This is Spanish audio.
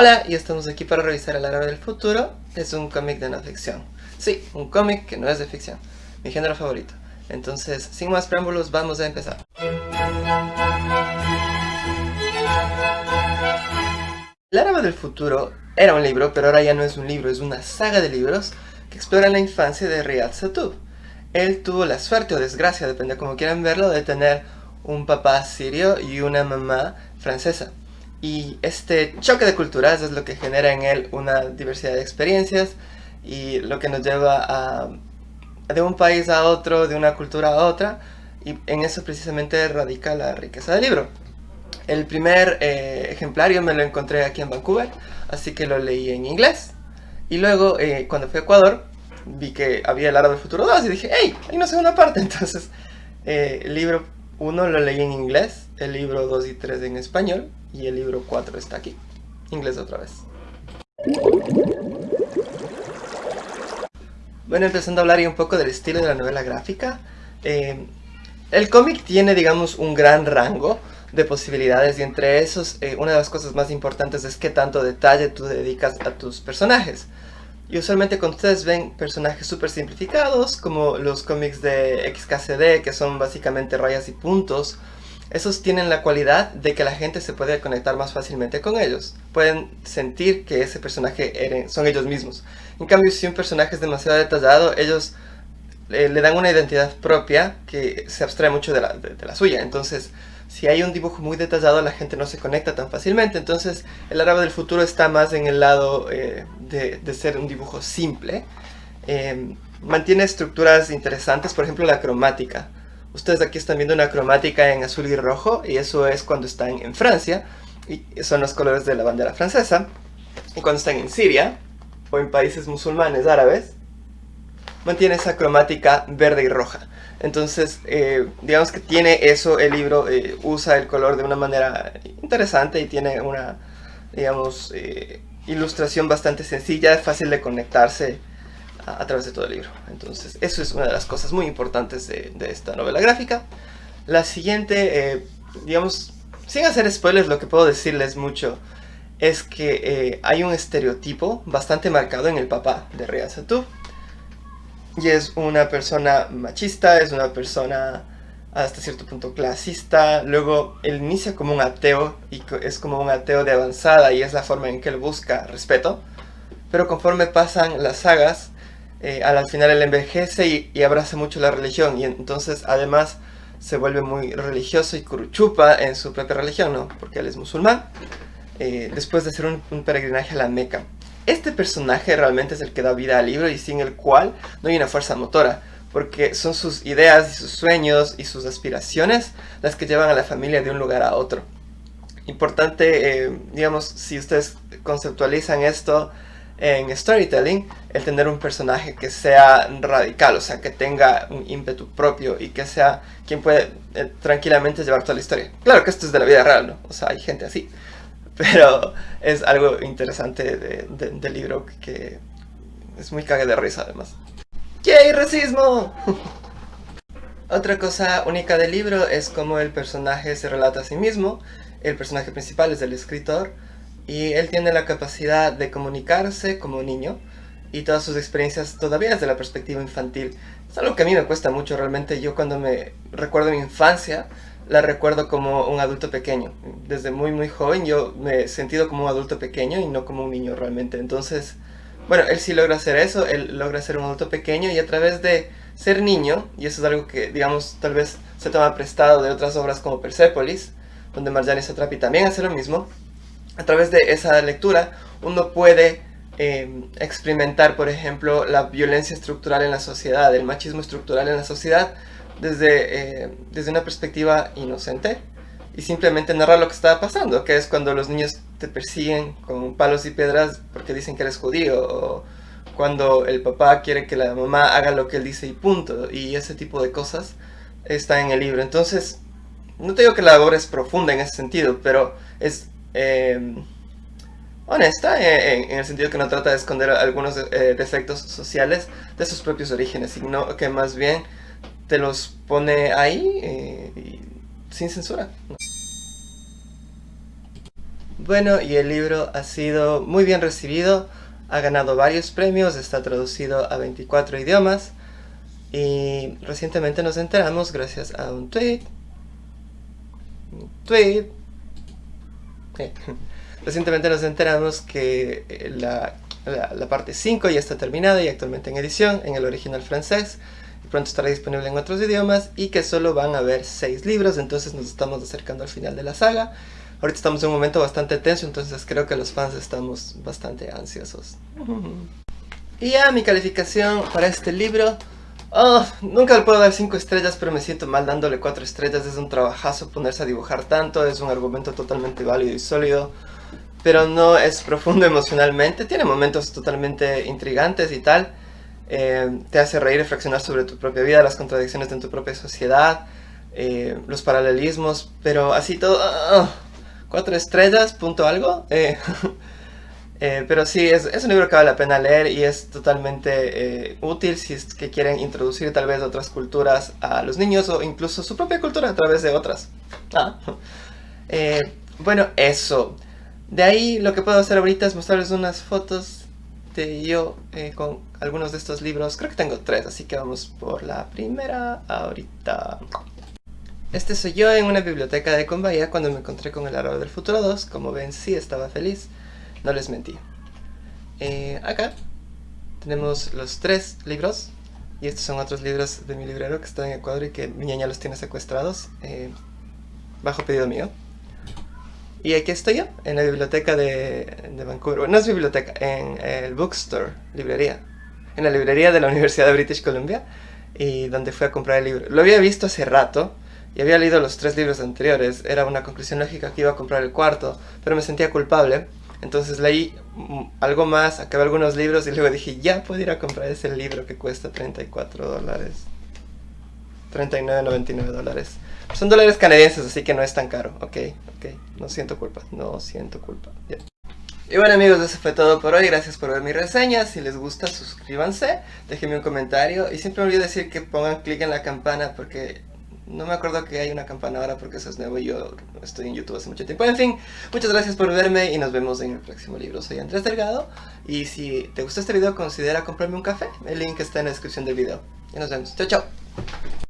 Hola, y estamos aquí para revisar El árabe del futuro. Es un cómic de no ficción. Sí, un cómic que no es de ficción. Mi género favorito. Entonces, sin más preámbulos, vamos a empezar. El árabe del futuro era un libro, pero ahora ya no es un libro, es una saga de libros que exploran la infancia de Riyad Satub. Él tuvo la suerte o desgracia, depende de quieran verlo, de tener un papá sirio y una mamá francesa. Y este choque de culturas es lo que genera en él una diversidad de experiencias y lo que nos lleva a, de un país a otro, de una cultura a otra, y en eso precisamente radica la riqueza del libro. El primer eh, ejemplar yo me lo encontré aquí en Vancouver, así que lo leí en inglés. Y luego, eh, cuando fui a Ecuador, vi que había el árabe futuro 2 y dije, ¡hey! Hay una segunda parte. Entonces, eh, el libro 1 lo leí en inglés, el libro 2 y 3 en español, y el libro 4 está aquí. Inglés otra vez. Bueno, empezando a hablar un poco del estilo de la novela gráfica. Eh, el cómic tiene, digamos, un gran rango de posibilidades y entre esos, eh, una de las cosas más importantes es qué tanto detalle tú dedicas a tus personajes. Y usualmente cuando ustedes ven personajes súper simplificados, como los cómics de XKCD, que son básicamente rayas y puntos, esos tienen la cualidad de que la gente se puede conectar más fácilmente con ellos. Pueden sentir que ese personaje son ellos mismos. En cambio, si un personaje es demasiado detallado, ellos eh, le dan una identidad propia que se abstrae mucho de la, suya. Entonces, si hay un dibujo muy detallado, la gente no se conecta tan fácilmente. Entonces, el árabe del futuro está más en el lado eh, de, ser un dibujo simple. Eh, mantiene estructuras interesantes, por ejemplo la cromática. Ustedes aquí están viendo una cromática en azul y rojo y eso es cuando están en Francia y son los colores de la bandera francesa. Y cuando están en Siria o en países musulmanes árabes, mantiene esa cromática verde y roja. Entonces, eh, digamos que tiene eso, el libro eh, usa el color de una manera interesante y tiene una, digamos, eh, ilustración bastante sencilla, fácil de conectarse a, través de todo el libro. Entonces, eso es una de las cosas muy importantes de, esta novela gráfica. La siguiente, eh, digamos, sin hacer spoilers, lo que puedo decirles mucho es que eh, hay un estereotipo bastante marcado en el papá de Ria Satub. Y es una persona machista, es una persona hasta cierto punto clasista. Luego él inicia como un ateo y es como un ateo de avanzada y es la forma en que él busca respeto. Pero conforme pasan las sagas, eh, al final él envejece y, abraza mucho la religión y entonces además se vuelve muy religioso y curuchupa en su propia religión, ¿no? Porque él es musulmán, eh, después de hacer un, peregrinaje a la Meca. Este personaje realmente es el que da vida al libro y sin el cual no hay una fuerza motora, porque son sus ideas y sus sueños y sus aspiraciones las que llevan a la familia de un lugar a otro. Importante, eh, digamos, si ustedes conceptualizan esto en storytelling el tener un personaje que sea radical, o sea, que tenga un ímpetu propio y que sea quien puede eh, tranquilamente llevar toda la historia. Claro que esto es de la vida real, ¿no? O sea, hay gente así. Pero es algo interesante del libro que es muy cague de risa además. ¡Yay, racismo! Otra cosa única del libro es cómo el personaje se relata a sí mismo. El personaje principal es el escritor y él tiene la capacidad de comunicarse como niño y todas sus experiencias todavía desde la perspectiva infantil. Es algo que a mí me cuesta mucho realmente. Yo cuando me recuerdo mi infancia, la recuerdo como un adulto pequeño. Desde muy muy joven yo me he sentido como un adulto pequeño y no como un niño realmente. Entonces, bueno, él sí logra hacer eso, él logra ser un adulto pequeño y a través de ser niño, y eso es algo que digamos tal vez se toma prestado de otras obras como Persepolis, donde Marjane Satrapi también hace lo mismo, a través de esa lectura uno puede em, experimentar, por ejemplo, la violencia estructural en la sociedad, el machismo estructural en la sociedad, desde, eh, desde una perspectiva inocente y simplemente narrar lo que estaba pasando, que es cuando los niños te persiguen con palos y piedras porque dicen que eres judío, o cuando el papá quiere que la mamá haga lo que él dice y punto, y ese tipo de cosas está en el libro. Entonces, no te digo que la obra es profunda en ese sentido, pero es Em, honesta en, el sentido que no trata de esconder algunos eh, defectos sociales de sus propios orígenes, sino que más bien te los pone ahí eh, sin censura. Bueno, y el libro ha sido muy bien recibido, ha ganado varios premios, está traducido a 24 idiomas y recientemente nos enteramos gracias a un tweet, un tweet, eh, recientemente nos enteramos que eh, la, la, parte 5 ya está terminada y actualmente en edición en el original francés pronto estará disponible en otros idiomas y que solo van a haber 6 libros, entonces nos estamos acercando al final de la saga. Ahorita estamos en un momento bastante tenso, entonces creo que los fans estamos bastante ansiosos. Y ya mi calificación para este libro... Oh, nunca le puedo dar 5 estrellas, pero me siento mal dándole 4 estrellas. Es un trabajazo ponerse a dibujar tanto, es un argumento totalmente válido y sólido. Pero no es profundo emocionalmente, tiene momentos totalmente intrigantes y tal. Eh, te hace reír y reflexionar sobre tu propia vida, las contradicciones de tu propia sociedad, eh, los paralelismos, pero así todo... Ah, cuatro estrellas, punto algo. Eh, pero sí, es, es, un libro que vale la pena leer y es totalmente útil si es que quieren introducir tal vez otras culturas a los niños o incluso su propia cultura a través de otras. Ah. bueno, eso. De ahí lo que puedo hacer ahorita es mostrarles unas fotos de yo con algunos de estos libros. Creo que tengo tres, así que vamos por la primera ahorita. Este soy yo en una biblioteca de Combahía cuando me encontré con El Árbol del Futuro 2. Como ven, sí estaba feliz. No les mentí. Eh, acá tenemos los tres libros. Y estos son otros libros de mi librero que está en Ecuador y que mi niña los tiene secuestrados. Eh, bajo pedido mío. Y aquí estoy yo, en la biblioteca de, de Vancouver. No es biblioteca, en el bookstore, librería en la librería de la Universidad de British Columbia y donde fui a comprar el libro. Lo había visto hace rato y había leído los tres libros anteriores. Era una conclusión lógica que iba a comprar el cuarto, pero me sentía culpable. Entonces leí mm, algo más, acabé algunos libros y luego dije, ya puedo ir a comprar ese libro que cuesta 34 dólares. 39.99 dólares. Son dólares canadienses, así que no es tan caro. Ok, ok. No siento culpa. No siento culpa. Y bueno amigos, eso fue todo por hoy, gracias por ver mi reseña, si les gusta suscríbanse, déjenme un comentario y siempre me olvido decir que pongan clic en la campana porque no me acuerdo que hay una campana ahora porque eso es nuevo y yo estoy en YouTube hace mucho tiempo. En fin, muchas gracias por verme y nos vemos en el próximo libro. Soy Andrés Delgado y si te gustó este video considera comprarme un café, el link está en la descripción del video. Y nos vemos, chao chao.